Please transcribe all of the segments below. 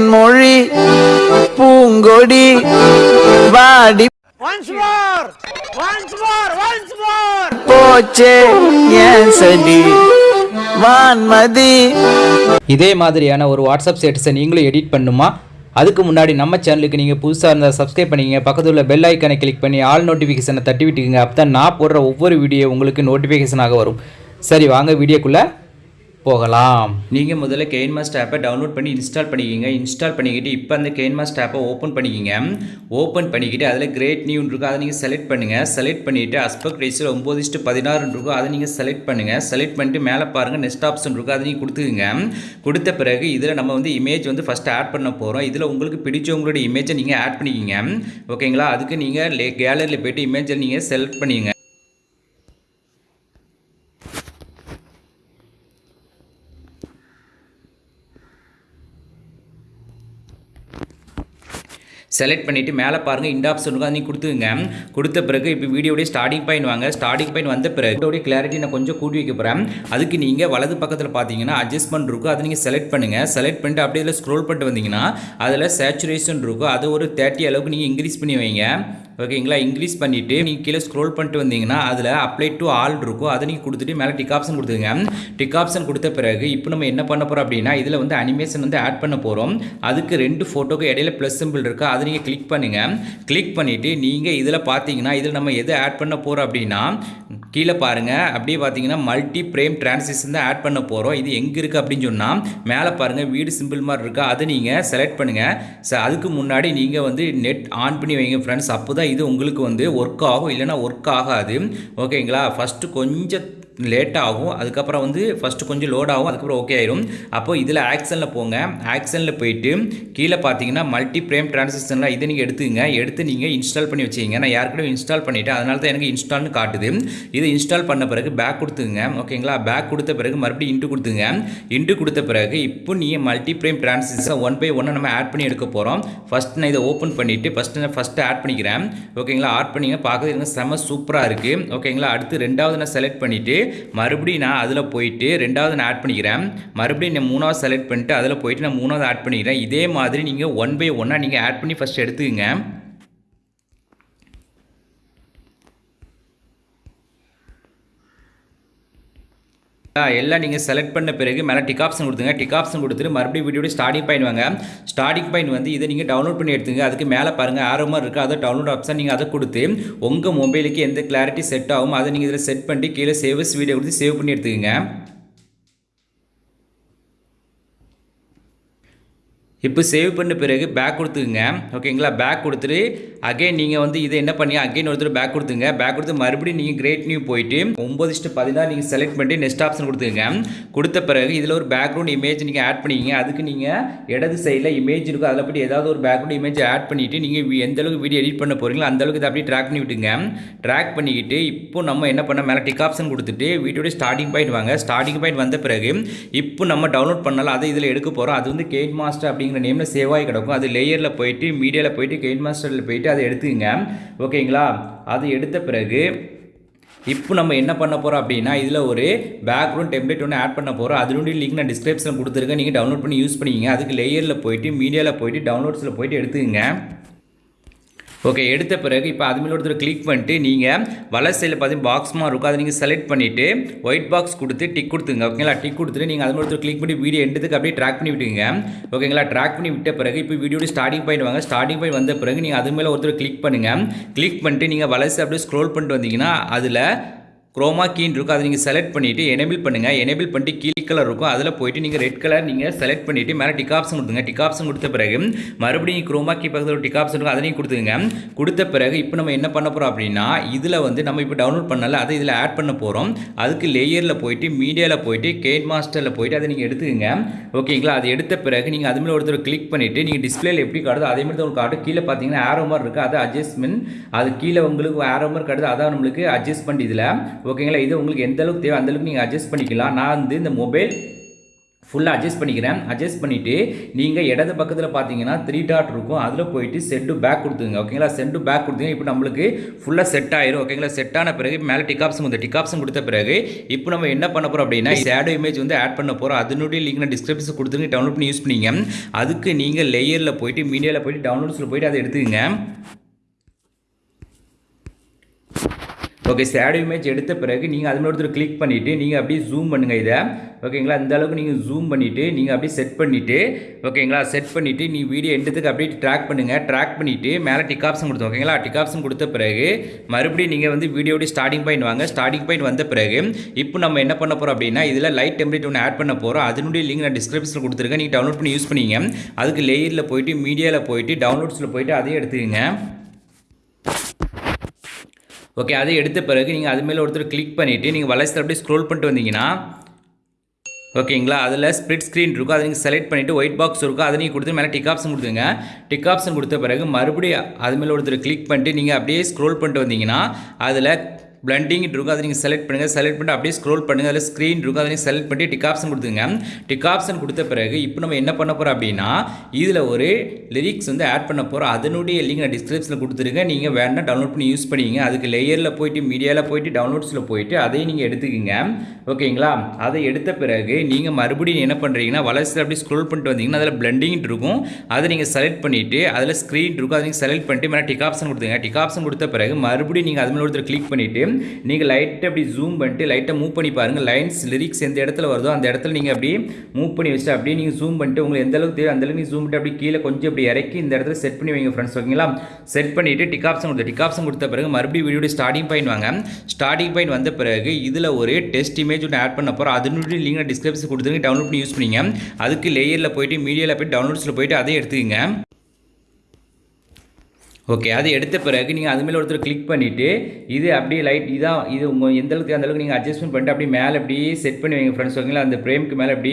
தேன்மொழி பூங்கொடி வாடி Once more! Once more! Once more! போச்சே ஏன் சடி வான்மதி இதே மாதிரியான ஒரு வாட்ஸ்அப் ஸ்டேட்டஸை நீங்களும் எடிட் பண்ணுமா அதுக்கு முன்னாடி நம்ம சேனலுக்கு நீங்கள் புதுசாக இருந்தால் சப்ஸ்கிரைப் பண்ணிக்கங்க பக்கத்தில் உள்ள பெல் ஐக்கனை கிளிக் பண்ணி ஆல் நோட்டிஃபிகேஷனை தட்டி விட்டுக்குங்க அப்போ தான் நான் போடுற ஒவ்வொரு வீடியோ உங்களுக்கு நோட்டிஃபிகேஷனாக வரும் சரி வாங்க வீடியோக்குள்ளே போகலாம். நீங்கள் முதல்ல கெயின்மாஸ்ட் ஆப்பை டவுன்லோட் பண்ணி இன்ஸ்டால் பண்ணிக்கிங்க. இன்ஸ்டால் பண்ணிக்கிட்டு இப்போ அந்த கெயின்மாஸ்ட் ஆப்பை ஓப்பன் பண்ணிக்கிங்க. ஓப்பன் பண்ணிக்கிட்டு அதில் கிரேட் நியூன் இருக்கும். அதை நீங்கள் செலக்ட் பண்ணுங்கள் செலக்ட் பண்ணிவிட்டு அஸ்பெக்ட் ரேஷியோ ஒம்பது இஸ்ட்டு பதினாறுன்னு இருக்கும். அதை நீங்கள் செலக்ட் பண்ணுங்கள் செலக்ட் பண்ணிட்டு மேலே பாருங்கள் நெக்ஸ்ட் ஆப்ஷன் இருக்கும். அதை நீங்கள் கொடுத்துக்குங்க. கொடுத்த பிறகு இதில் நம்ம வந்து இமேஜ் வந்து ஃபஸ்ட்டு ஆட் பண்ண போகிறோம் இதில் உங்களுக்கு பிடிச்சவங்களுடைய இமேஜை நீங்கள் ஆட் பண்ணிக்கிங்க. ஓகேங்களா அதுக்கு நீங்கள் கேலரியில் போய்ட்டு இமேஜை நீங்கள் செலக்ட் பண்ணிங்க செலக்ட் பண்ணிவிட்டு மேலே பாருங்கள் இந்த ஆப்ஷன் இருக்கும் நீங்கள் கொடுத்துங்க கொடுத்த பிறகு இப்போ வீடியோடைய ஸ்டார்டிங் பாயிண்ட் வாங்க. ஸ்டார்டிங் பாயிண்ட் வந்த பிறகு வீடியோடைய கிளாரிட்டி நான் கொஞ்சம் கூட்டி வைக்க போகிறேன் அதுக்கு நீங்கள் வலது பக்கத்தில் பார்த்தீங்கன்னா அட்ஜஸ்ட்மெண்ட் இருக்கும். அதை நீங்கள் செலக்ட் பண்ணுங்கள் செலக்ட் பண்ணிட்டு அப்படியே ஸ்க்ரோல் பண்ணிட்டு வந்தீங்கன்னா அதில் சேச்சுரேஷன் இருக்கும். அது ஒரு தேர்ட்டி அளவுக்கு நீங்கள் இன்க்ரீஸ் பண்ணி வைங்க. ஓகேங்களா? இன்க்ரீஸ் பண்ணிவிட்டு நீங்கள் கீழே ஸ்க்ரோல் பண்ணிட்டு வந்தீங்கன்னா அதில் அப்ளை டு ஆல் இருக்கும். அதை நீங்கள் கொடுத்துட்டு மேலே டிக் ஆப்ஷன் கொடுத்துங்க டிக் ஆப்ஷன் கொடுத்த பிறகு இப்போ நம்ம என்ன பண்ண போகிறோம் அப்படின்னா இதில் வந்து அனிமேஷன் வந்து ஆட் பண்ண போகிறோம் அதுக்கு ரெண்டு ஃபோட்டோக்கு இடையில ப்ளஸ் சிம்பிள் இருக்குது அதை நீங்கள் கிளிக் பண்ணுங்கள் கிளிக் பண்ணிவிட்டு நீங்கள் இதில் பார்த்தீங்கன்னா இதில் நம்ம எதை ஆட் பண்ண போகிறோம் அப்படின்னா கீழே பாருங்கள் அப்படியே பார்த்தீங்கன்னா மல்டி ஃப்ரேம் டிரான்சிஷன் தான் ஆட் பண்ண போகிறோம் இது எங்கே இருக்குது அப்படின்னு சொன்னால் மேலே பாருங்கள் வீடு சிம்பிள் மாதிரி இருக்கா அதை நீங்கள் செலக்ட் பண்ணுங்கள் அதுக்கு முன்னாடி நீங்கள் வந்து நெட் ஆன் பண்ணி வைங்க ஃப்ரெண்ட்ஸ் அப்போ தான் இது உங்களுக்கு வந்து ஒர்க் ஆகும். இல்லைனா ஒர்க் ஆகாது. ஓகேங்களா ஃபஸ்ட்டு கொஞ்சம் லேட் ஆகும் அதுக்கப்புறம் வந்து ஃபஸ்ட்டு கொஞ்சம் லோட் ஆகும் அதுக்கப்புறம் ஓகே ஆயிரும். அப்போ இதில் ஆக்ஷனில் போங்க. ஆக்ஷனில் போயிட்டு கீழே பார்த்தீங்கன்னா மல்டி பிரேம் டிரான்சாக்ஷன்லாம் இதை நீங்கள் எடுத்துங்க எடுத்து நீங்கள் இன்ஸ்டால் பண்ணி வச்சுக்கிங்க. நான் யாருக்கிட்டையும் இன்ஸ்டால் பண்ணிவிட்டேன் அதனால தான் எனக்கு இன்ஸ்டால்னு காட்டுது. இதை இன்ஸ்டால் பண்ண பிறகு பேக் கொடுத்துங்க ஓகேங்களா பேக் கொடுத்த பிறகு மறுபடியும் இன்ட்டு கொடுத்துங்க. இன்ட்டு கொடுத்த பிறகு இப்போ நீங்கள் multi frame transaction one by ஒன்னை நம்ம ஆட் பண்ணி எடுக்க போகிறோம் ஃபஸ்ட் நான் இதை ஓப்பன் பண்ணிவிட்டு ஃபஸ்ட்டு நான் ஃபஸ்ட்டு ஆட் பண்ணிக்கிறேன். ஓகேங்களா ஆட் பண்ணிங்க. பார்க்குறது செம்ம சூப்பராக இருக்குது ஓகேங்களா அடுத்து ரெண்டாவது நான் செலக்ட் பண்ணிவிட்டு மறுபடியும் நான் அதில் போயிட்டு ரெண்டாவது நான் ஆட் பண்ணிக்கிறேன். மறுபடியும் நான் மூணாவது செலக்ட் பண்ணிட்டு அதில் போயிட்டு நான் மூணாவது ஆட் பண்ணிக்கிறேன். இதே மாதிரி நீங்கள் ஒன் பை ஒன்னாக நீங்கள் ஆட் பண்ணி ஃபஸ்ட் எடுத்துக்கங்க. எல்லாம் நீங்கள் செலக்ட் பண்ண பிறகு மேலே டிக் ஆப்ஷன் கொடுத்துங்க டிக் ஆப்ஷன் கொடுத்துட்டு மறுபடியும் வீடியோட ஸ்டார்டிங் பாயிண்ட் வாங்க. ஸ்டார்டிங் பாயிண்ட் வந்து இதை நீங்கள் டவுன்லோட் பண்ணி எடுத்துங்க. அதுக்கு மேலே பாருங்கள் ஆரோ இருக்குது அதை டவுன்லோட் ஆப்ஷன் நீங்கள் அதை கொடுத்து உங்கள் மொபைலுக்கு எந்த கிளாரிட்டி செட் ஆகும் அதை நீங்கள் இதில் செட் பண்ணிட்டு கீழே சேவஸ் வீடியோ கொடுத்து சேவ் பண்ணி எடுத்துக்கங்க. இப்போ சேவ் பண்ண பிறகு பேக் கொடுத்துக்குங்க. ஓகேங்களா பேக் கொடுத்துட்டு அகைன் நீங்கள் வந்து இதை என்ன பண்ணி அகைன் ஒருத்தர் பேக் கொடுத்துங்க. பேக் கொடுத்து மறுபடியும் நீங்கள் கிரேட் நியூ போயிட்டு ஒம்பது இஷ்டு பதினாறு நீங்கள் செலக்ட் பண்ணிட்டு நெக்ஸ்ட் ஆப்ஷன் கொடுத்துங்க கொடுத்த பிறகு இதில் ஒரு பேக்ரவுண்ட் இமேஜ் நீங்கள் ஆட் பண்ணிக்கிங்க. அதுக்கு நீங்கள் இடது சைடில் இமேஜ் இருக்கும். அதில் பற்றி ஏதாவது ஒரு பேக்ரவுண்ட் இமேஜ் ஆட் பண்ணிவிட்டு நீங்கள் எந்த அளவுக்கு வீடியோ எடிட் பண்ண போகிறீங்களோ அந்த அளவுக்கு இதை அப்படியே ட்ராக் பண்ணி விட்டுங்க ட்ராக் பண்ணிக்கிட்டு இப்போ நம்ம என்ன பண்ண மேலே டிக் ஆப்ஷன் கொடுத்துட்டு வீடியோட ஸ்டார்டிங் பாயிண்ட் வாங்க. ஸ்டார்டிங் பாயிண்ட் வந்த பிறகு இப்போ நம்ம டவுன்லோட் பண்ணலாம். அதை இதில் எடுக்க போகிறோம் அது வந்து கேட் மாஸ்டர் அப்படிங்கிற நேமில் சேவ் கிடக்கும். அது லேயரில் போயிட்டு மீடியாவில் போயிட்டு கெயின் மாஸ்டரில் போயிட்டு அதை எடுத்துக்கங்க. ஓகேங்களா? அது எடுத்த பிறகு இப்போ நம்ம என்ன பண்ண போகிறோம் அப்படின்னா இதில் ஒரு பேக்ரவுண்ட் டெம்ப்ளேட் ஒன்று ஆட் பண்ண போகிறோம் அதனுடைய லிங்க் நான் டிஸ்கிரிப்ஷன் கொடுத்துருக்கேன். நீங்கள் டவுன்லோட் பண்ணி யூஸ் பண்ணிக்கிங்க. அதுக்கு லேயரில் போயிட்டு மீடியாவில் போயிட்டு டவுன்லோட்ஸில் போயிட்டு எடுத்துக்கங்க. ஓகே எடுத்த பிறகு இப்போ அது மேலே ஒருத்தர் கிளிக் பண்ணிட்டு நீங்கள் வலை சைடில் பார்த்தீங்கன்னா பாக்ஸ் மாதிரி இருக்கும் அதை நீங்கள் செலக்ட் பண்ணிவிட்டு ஒயிட் பாக்ஸ் கொடுத்து டிக் கொடுத்துங்க ஓகேங்களா டிக் கொடுத்துட்டு நீங்கள் அது மேலே ஒருத்தர் கிளிக் பண்ணி வீடியோ எடுத்துக்கு அப்படியே ட்ராக் பண்ணி விட்டுங்க ஓகேங்களா ட்ராக் பண்ணி விட்ட பிறகு இப்போ வீடியோட ஸ்டார்டிங் பாயிண்ட் வாங்க. ஸ்டார்டிங் பாயிண்ட் வந்த பிறகு நீங்கள் அது மேலே ஒருத்தர் கிளிக் பண்ணுங்கள் கிளிக் பண்ணிட்டு நீங்கள் வலசை அப்படியே ஸ்க்ரோல் பண்ணிட்டு வந்தீங்கன்னா அதில் குரோமா கீன் இருக்கும். அதை நீங்கள் செலக்ட் பண்ணிவிட்டு எனேபிள் பண்ணுங்கள் எனேபிள் பண்ணிட்டு கீழ் கலர் இருக்கும். அதில் போயிட்டு நீங்கள் ரெட் கலர் நீங்கள் செலக்ட் பண்ணிவிட்டு மேலே டிக் ஆப்ஷன் கொடுத்துங்க டிக் ஆப்ஷன் கொடுத்த பிறகு மறுபடியும் குரோமா கீ பக்கத்தில் ஒரு டிக் ஆப்ஷன் இருக்கும். அதை நீங்கள் கொடுத்துங்க கொடுத்த பிறகு இப்போ நம்ம என்ன பண்ண போகிறோம் அப்படின்னா இதில் வந்து நம்ம இப்போ டவுன்லோட் பண்ணல. அதை இதில் ஆட் பண்ண போகிறோம் அதுக்கு லேயரில் போயிட்டு மீடியாவில் போயிட்டு கேட் மாஸ்டரில் போயிட்டு அதை நீங்கள் எடுத்துக்கங்க. ஓகேங்களா அது எடுத்த பிறகு நீங்கள் அதுமாதிரி ஒருத்தர் கிளிக் பண்ணிவிட்டு நீங்கள் டிஸ்பிளேயில் எப்படி காட்டுதோ அதே மாதிரி தான் உங்களுக்கு காட்டும். கீழே பார்த்தீங்கன்னா ஆரோ மாதிரி இருக்குது அது அட்ஜஸ்ட்மெண்ட் அது கீழே உங்களுக்கு ஆரோ மாதிரி காட்டுது. அதான் நம்மளுக்கு அட்ஜஸ்ட் பண்ணி இதில். ஓகேங்களா? இது உங்களுக்கு எந்த அளவுக்கு தேவை அந்தளவுக்கு நீங்கள் அட்ஜஸ்ட் பண்ணிக்கலாம். நான் வந்து இந்த மொபைல் ஃபுல்லாக அட்ஜஸ்ட் பண்ணிக்கிறேன். அட்ஜஸ்ட் பண்ணிவிட்டு நீங்கள் இடது பக்கத்தில் பார்த்தீங்கன்னா த்ரீ டாட் இருக்கும். அதில் போயிட்டு செட்டு பேக் கொடுத்துங்க ஓகேங்களா? செட்டு பேக் கொடுத்துங்க இப்போ நம்மளுக்கு ஃபுல்லாக செட் ஆயிரும். ஓகேங்களா? செட் ஆன பிறகு மேலே டிக் கொடுத்த வந்து கொடுத்த பிறகு இப்போ நம்ம என்ன பண்ண போகிறோம் அப்படின்னா ஷேடோ இமேஜ் வந்து ஆட் பண்ண போகிறோம் அதனுடைய லிங்க் நான் டிஸ்கிரிப்ஷன் கொடுத்துருங்க. டவுன்லோட் பண்ணி யூஸ் பண்ணிங்க. அதுக்கு நீங்கள் லேயரில் போயிட்டு மீடியாவில் போயிட்டு டவுன்லோட்ஸில் போயிட்டு அதை எடுத்துக்கங்க. ஓகே ஷேடோ இமேஜ் எடுத்த பிறகு நீங்கள் அது ஒருத்தர் கிளிக் பண்ணிவிட்டு நீங்கள் அப்படியே ஜூம் பண்ணுங்கள் இதை. ஓகேங்களா இந்த அளவுக்கு நீங்கள் ஜூம் பண்ணிவிட்டு நீங்கள் அப்படியே செட் பண்ணிவிட்டு ஓகேங்களா செட் பண்ணிவிட்டு நீ வீடியோ எடுத்துக்கு அப்படியே ட்ராக் பண்ணுங்கள் ட்ராக் பண்ணிவிட்டு மேலே டிக் ஆப்ஷன் கொடுத்தோம் ஓகேங்களா டிக் ஆப்ஷன் கொடுத்த பிறகு மறுபடியும் நீங்கள் வந்து வீடியோடைய ஸ்டார்டிங் பாயிண்ட் வாங்க. ஸ்டார்டிங் பாயிண்ட் வந்த பிறகு இப்போ நம்ம என்ன பண்ண போகிறோம் அப்படின்னா இதில் லைட் டெம்ப்ளேட் ஒன்று ஆட் பண்ண போகிறோம் அதனுடைய லிங்க் நான் டிஸ்கிரிப்ஷனில் கொடுத்துருக்கேன். நீங்கள் டவுன்லோட் பண்ணி யூஸ் பண்ணிங்க அதுக்கு லேயரில் போயிட்டு மீடியாவில் போயிட்டு டவுன்லோட்ஸில் போயிட்டு அதையும் எடுத்துக்கங்க. ஓகே அதை எடுத்த பிறகு நீங்கள் அது மேலே ஒருத்தர் கிளிக் பண்ணிவிட்டு நீங்கள் வளர்ச்சி அப்படியே ஸ்க்ரோல் பண்ணிட்டு வந்தீங்கன்னா ஓகேங்களா அதில் ஸ்ப்ளிட் ஸ்க்ரீன் இருக்கும். அதை நீங்கள் செலக்ட் பண்ணிவிட்டு ஒயிட் பாக்ஸ் இருக்கும். அதை நீங்கள் கொடுத்து மேலே டிக் ஆப்ஷன் கொடுத்துங்க டிக் ஆப்ஷன் கொடுத்த பிறகு மறுபடியும் அது மேலே ஒருத்தர் கிளிக் பண்ணிட்டு நீங்கள் அப்படியே ஸ்க்ரோல் பண்ணிட்டு வந்தீங்கன்னா அதில் பிளண்டிங் இருக்கும் அதை நீங்கள் செலக்ட் பண்ணுங்கள் செலக்ட் பண்ணிட்டு அப்படியே ஸ்க்ரோல் பண்ணுங்கள் அதில் ஸ்க்ரீன் இருக்கும் அதை நீங்கள் செலக்ட் பண்ணி டிக் ஆப்ஷன் கொடுத்துங்க டிக் ஆப்ஷன் கொடுத்த பிறகு இப்போ நம்ம என்ன பண்ண போகிறோம் அப்படின்னா இதில் ஒரு லிரிக்ஸ் வந்து ஆட் பண்ண போகிறோம் அதனுடைய லிங்க் நான் டிஸ்கிரிப்ஷனில் கொடுத்துருக்கேன் நீங்கள் வேணால் டவுன்லோட் பண்ணி யூஸ் பண்ணிங்க அதுக்கு லேயரில் போயிட்டு மீடியாவில் போயிட்டு டவுன்லோட்ஸில் போயிட்டு அதையும் நீங்கள் எடுத்துக்கோங்க. ஓகேங்களா? அதை எடுத்த பிறகு நீங்கள் மறுபடியும் என்ன பண்ணுறீங்கன்னா வளர்ச்சியில் அப்படியே ஸ்க்ரோல் பண்ணிட்டு வந்தீங்கன்னா அதில் பிளண்டிங் இருக்கும். அதை நீங்கள் செலக்ட் பண்ணிவிட்டு அதில் ஸ்க்ரீன் இருக்கும். அதை நீங்கள் செலக்ட் பண்ணிட்டு மேலே டிக் ஆப்ஷன் கொடுத்துங்க டிக் ஆப்ஷன் கொடுத்த பிறகு மறுபடியும் நீங்கள் அது மேலே ஒருத்தர் கிளிக் பண்ணிவிட்டு நீங்கள் லைட்டை அப்படி ஜூம் பண்ணிட்டு லைட்டை மூவ் பண்ணி பாருங்கள் லைன்ஸ் லிரிக்ஸ் எந்த இடத்துல வருதோ அந்த இடத்துல நீங்கள் அப்படியே மூவ் பண்ணி வச்சுட்டு அப்படியே நீங்கள் ஜூம் பண்ணிட்டு உங்களுக்கு எந்த அளவுக்கு தேவை அந்த அளவுக்கு நீங்கள் ஜூம் பண்ணிட்டு அப்படியே கீழே கொஞ்சம் அப்படி இறக்கி இந்த இடத்துல செட் பண்ணி வைங்க ஃப்ரெண்ட்ஸ் ஓகேங்களா செட் பண்ணிவிட்டு டிக் ஆப்ஷன் கொடுத்த டிக் ஆப்ஷன் கொடுத்த பிறகு மறுபடியும் வீடியோட ஸ்டார்டிங் பாயிண்ட் வாங்க. ஸ்டார்டிங் பாயிண்ட் வந்த பிறகு இதில் ஒரு டெஸ்ட் இமேஜ் ஒன்று ஆட் பண்ண போகிறோம் அதனுடைய லிங்க் டிஸ்கிரிப்ஷன் கொடுத்துருங்க டவுன்லோட் பண்ணி யூஸ் பண்ணிங்க. அதுக்கு லேயரில் போயிட்டு மீடியாவில் போயிட்டு டவுன்லோட்ஸில் போயிட்டு அதையும் எடுத்துக்கங்க. ஓகே அது எடுத்த பிறகு நீங்கள் அது மேலே ஒருத்தர் கிளிக் பண்ணிவிட்டு இது அப்படியே லைட் இதான் இது உங்கள் எந்த அளவுக்கு அந்த அளவுக்கு நீங்கள் அட்ஜஸ்ட்மெண்ட் பண்ணிட்டு அப்படியே மேலே அப்படியே செட் பண்ணி வைங்க ஃப்ரெண்ட்ஸ் ஓகேங்களா அந்த ஃப்ரேமுக்கு மேலே அப்படி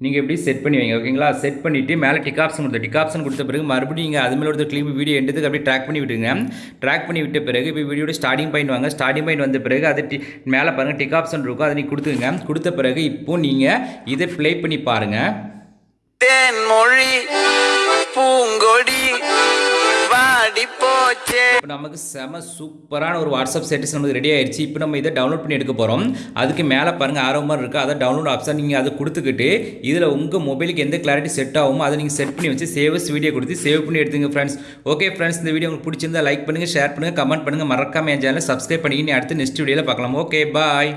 நீங்கள் எப்படி செட் பண்ணி வைங்க ஓகேங்களா செட் பண்ணிவிட்டு மேலே டிக் ஆப்ஷன் கொடுத்த டிக் ஆப்ஷன் கொடுத்த பிறகு மறுபடியும் நீங்கள் அது மேலே ஒருத்தர் கிளிப் வீடியோ எடுத்துக்கு அப்படியே ட்ராக் பண்ணி விட்டுங்க ட்ராக் பண்ணி விட்ட பிறகு இப்போ வீடியோட ஸ்டார்டிங் பாயிண்ட் வாங்க. ஸ்டார்டிங் பாயிண்ட் வந்த பிறகு அது டி மேலே பாருங்கள் டிக் ஆப்ஷன் இருக்கும் அதை நீங்கள் கொடுத்துங்க கொடுத்த பிறகு இப்போ நீங்கள் இதை ப்ளே பண்ணி பாருங்கள் தேன்மொழி பூங்கொடி இப்போ நமக்கு செம சூப்பரான ஒரு வாட்ஸ்அப் ஸ்டேட்டஸ் நமக்கு ரெடி ஆயிடுச்சு. இப்போ நம்ம இதை டவுன்லோட் பண்ணி எடுக்க போகிறோம் அதுக்கு மேலே பாருங்கள் ஆரோ இருக்குது அதை டவுன்லோட் ஆப்ஷன் நீங்கள் அதை கொடுத்துக்கிட்டு இதில் உங்கள் மொபைலுக்கு எந்த கிளாரிட்டி செட் ஆகுமோ அதை நீங்கள் செட் பண்ணி வச்சு சேவஸ் வீடியோ கொடுத்து சேவ் பண்ணி எடுத்துங்க ஃப்ரெண்ட்ஸ் ஓகே ஃப்ரெண்ட்ஸ் இந்த வீடியோ உங்களுக்கு பிடிச்சிருந்தா லைக் பண்ணுங்கள் ஷேர் பண்ணுங்கள் கமெண்ட் பண்ணுங்கள் மறக்காமல் என் சேனலை சப்ஸ்கிரைப் பண்ணிக்கின்னு அடுத்து நெக்ஸ்ட் வீடியோவில் பார்க்கலாம். Okay bye